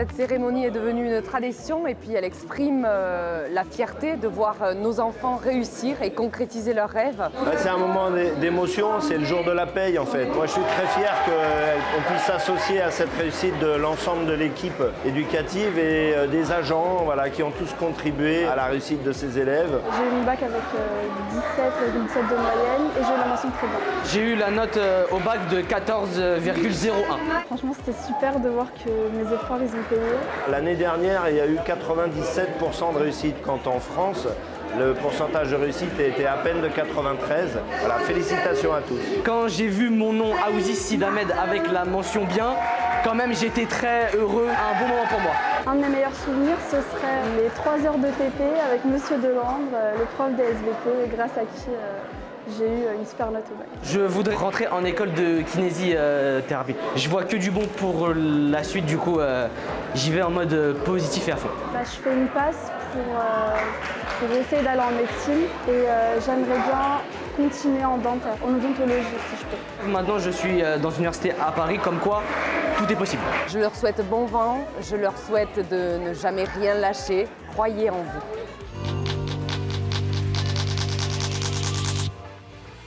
Cette cérémonie est devenue une tradition et puis elle exprime euh, la fierté de voir euh, nos enfants réussir et concrétiser leurs rêves. Bah, c'est un moment d'é- d'émotion, c'est le jour de la paye en fait. Moi je suis très fier qu'on puisse s'associer à cette réussite de l'ensemble de l'équipe éducative et euh, des agents voilà, qui ont tous contribué à la réussite de ces élèves. J'ai eu mon bac avec euh, 17,7 de moyenne et j'ai eu la bien. J'ai eu la note euh, au bac de 14,01. Franchement, c'était super de voir que mes efforts, ils ont payé. L'année dernière, il y a eu 97% de réussite, quand en France, le pourcentage de réussite était à peine de 93. Voilà, félicitations à tous. Quand j'ai vu mon nom Aouzis Sidamed avec la mention bien, quand même j'étais très heureux, un bon moment pour moi. Un de mes meilleurs souvenirs, ce serait les 3 heures de TP avec Monsieur Delandre, euh, le prof des SVT, grâce à qui euh, j'ai eu euh, une super note au bac. Je voudrais rentrer en école de kinésithérapie. Je vois que du bon pour la suite, du coup euh, j'y vais en mode euh, positif et à fond. Bah, je fais une passe pour, euh, pour essayer d'aller en médecine et euh, j'aimerais bien continuer en dentaire, en odontologie si je peux. Maintenant je suis euh, dans une université à Paris, comme quoi tout est possible. Je leur souhaite bon vent, je leur souhaite de ne jamais rien lâcher. Croyez en vous.